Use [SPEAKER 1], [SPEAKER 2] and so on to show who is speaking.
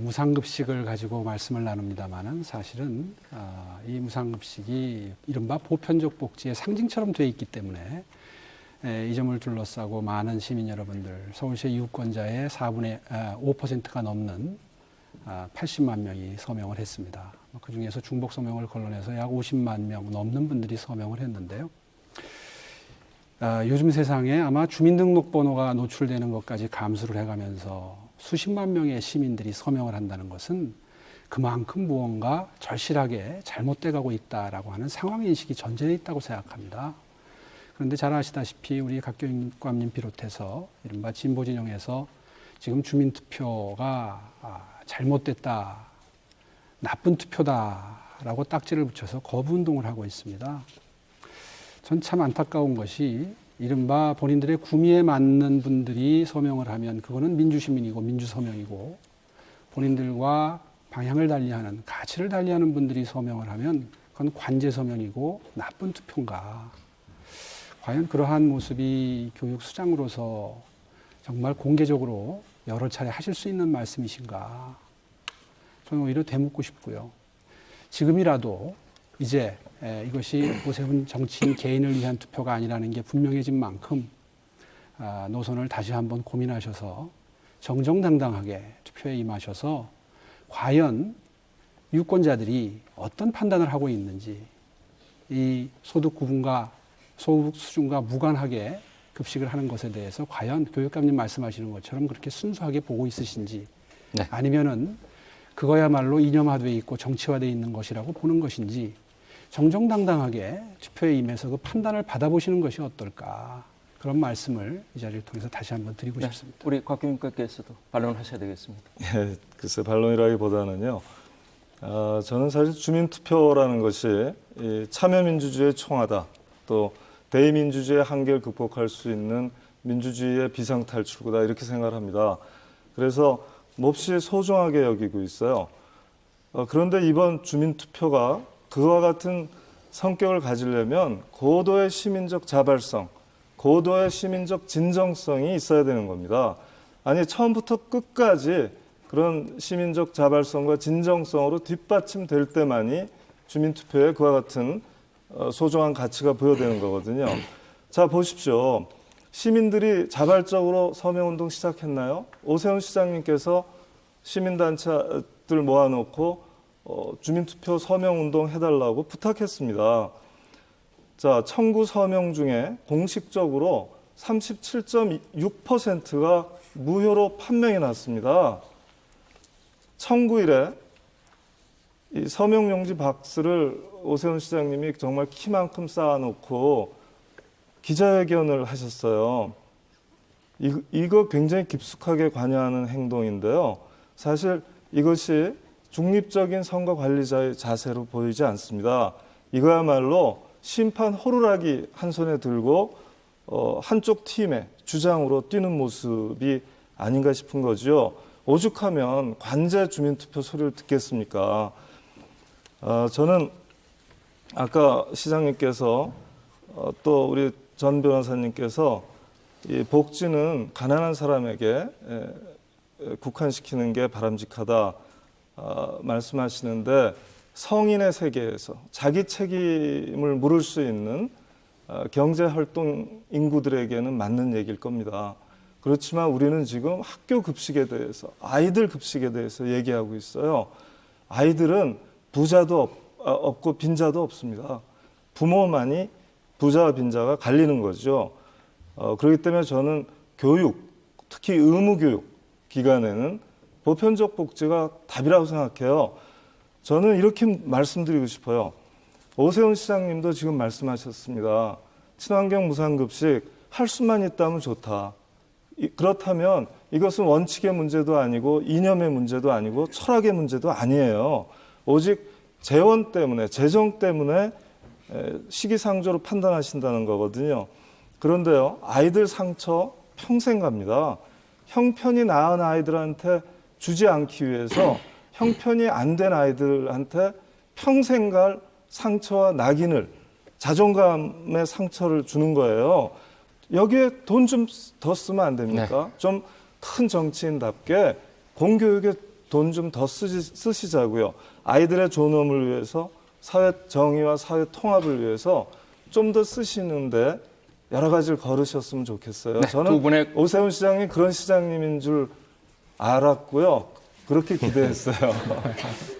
[SPEAKER 1] 무상급식을 가지고 말씀을 나눕니다만은 사실은 어, 이 무상급식이 이른바 보편적 복지의 상징처럼 돼 있기 때문에 에, 이 점을 둘러싸고 많은 시민 여러분들 서울시의 유권자의 4분의 아, 5%가 넘는 아, 80만 명이 서명을 했습니다. 그 중에서 중복 서명을 걸러내서 약 50만 명 넘는 분들이 서명을 했는데요. 아, 요즘 세상에 아마 주민등록번호가 노출되는 것까지 감수를 해가면서 수십만 명의 시민들이 서명을 한다는 것은 그만큼 무언가 절실하게 잘못돼 가고 있다라고 하는 상황 인식이 전제돼 있다고 생각합니다. 그런데 잘 아시다시피 우리 각교육감님 비롯해서 이른바 진보 진영에서 지금 주민투표가 아, 잘못됐다, 나쁜 투표다라고 딱지를 붙여서 거부 운동을 하고 있습니다. 전 참 안타까운 것이 이른바 본인들의 구미에 맞는 분들이 서명을 하면 그거는 민주시민이고 민주서명이고 본인들과 방향을 달리하는 가치를 달리하는 분들이 서명을 하면 그건 관제 서명이고 나쁜 투표인가. 과연 그러한 모습이 교육 수장으로서 정말 공개적으로 여러 차례 하실 수 있는 말씀이신가. 저는 오히려 되묻고 싶고요. 지금이라도 이제 이것이 오세훈 정치인 개인을 위한 투표가 아니라는 게 분명해진 만큼 아, 노선을 다시 한번 고민하셔서 정정당당하게 투표에 임하셔서 과연 유권자들이 어떤 판단을 하고 있는지 이 소득 구분과 소득 수준과 무관하게 급식을 하는 것에 대해서 과연 교육감님 말씀하시는 것처럼 그렇게 순수하게 보고 있으신지
[SPEAKER 2] 네.
[SPEAKER 1] 아니면은 그거야말로 이념화돼 있고 정치화돼 있는 것이라고 보는 것인지 정정당당하게 투표에 임해서 그 판단을 받아보시는 것이 어떨까 그런 말씀을 이 자리를 통해서 다시 한번 드리고
[SPEAKER 2] 네,
[SPEAKER 1] 싶습니다.
[SPEAKER 2] 우리 곽경님께서도 반론하셔야 되겠습니다.
[SPEAKER 3] 예, 글쎄 반론이라기보다는요. 아, 저는 사실 주민투표라는 것이 이 참여민주주의의 총하다, 또 대의민주주의의 한계를 극복할 수 있는 민주주의의 비상탈출구다 이렇게 생각을 합니다. 그래서 몹시 소중하게 여기고 있어요. 어, 그런데 이번 주민투표가 그와 같은 성격을 가지려면 고도의 시민적 자발성, 고도의 시민적 진정성이 있어야 되는 겁니다. 아니 처음부터 끝까지 그런 시민적 자발성과 진정성으로 뒷받침될 때만이 주민투표에 그와 같은 어, 소중한 가치가 부여되는 거거든요. 자 보십시오. 시민들이 자발적으로 서명운동 시작했나요? 오세훈 시장님께서 시민단체들 모아놓고 어, 주민투표 서명운동 해달라고 부탁했습니다. 자, 청구 서명 중에 공식적으로 37.6%가 무효로 판명이 났습니다. 청구일에 이 서명용지 박스를 오세훈 시장님이 정말 키만큼 쌓아놓고 기자회견을 하셨어요. 이, 이거 굉장히 깊숙하게 관여하는 행동인데요. 사실 이것이 중립적인 선거 관리자의 자세로 보이지 않습니다. 이거야말로 심판 호루라기 한 손에 들고 어, 한쪽 팀의 주장으로 뛰는 모습이 아닌가 싶은 거죠. 오죽하면 관제 주민투표 소리를 듣겠습니까? 어, 저는 아까 시장님께서 어, 또 우리 전 변호사님께서 이 복지는 가난한 사람에게 에, 에, 국한시키는 게 바람직하다 어, 말씀하시는데 성인의 세계에서 자기 책임을 물을 수 있는 어, 경제 활동 인구들에게는 맞는 얘기일 겁니다. 그렇지만 우리는 지금 학교 급식에 대해서 아이들 급식에 대해서 얘기하고 있어요. 아이들은 부자도 없, 어, 없고 빈자도 없습니다. 부모만이 부자와 빈자가 갈리는 거죠. 어, 그렇기 때문에 저는 교육, 특히 의무교육 기간에는 보편적 복지가 답이라고 생각해요. 저는 이렇게 말씀드리고 싶어요. 오세훈 시장님도 지금 말씀하셨습니다. 친환경 무상급식 할 수만 있다면 좋다. 그렇다면 이것은 원칙의 문제도 아니고 이념의 문제도 아니고 철학의 문제도 아니에요. 오직 재원 때문에 재정 때문에 시기상조로 판단하신다는 거거든요. 그런데요, 아이들 상처 평생 갑니다. 형편이 나은 아이들한테 주지 않기 위해서 형편이 안 된 아이들한테 평생갈 상처와 낙인을 자존감의 상처를 주는 거예요. 여기에 돈 좀 더 쓰면 안 됩니까?
[SPEAKER 2] 네.
[SPEAKER 3] 좀큰 정치인답게 공교육에 돈 좀 더 쓰시자고요. 아이들의 존엄을 위해서 사회 정의와 사회 통합을 위해서 좀 더 쓰시는데 여러 가지를 걸으셨으면 좋겠어요.
[SPEAKER 2] 네,
[SPEAKER 3] 저는 오세훈 시장이 그런 시장님인 줄 알았고요. 그렇게 기대했어요.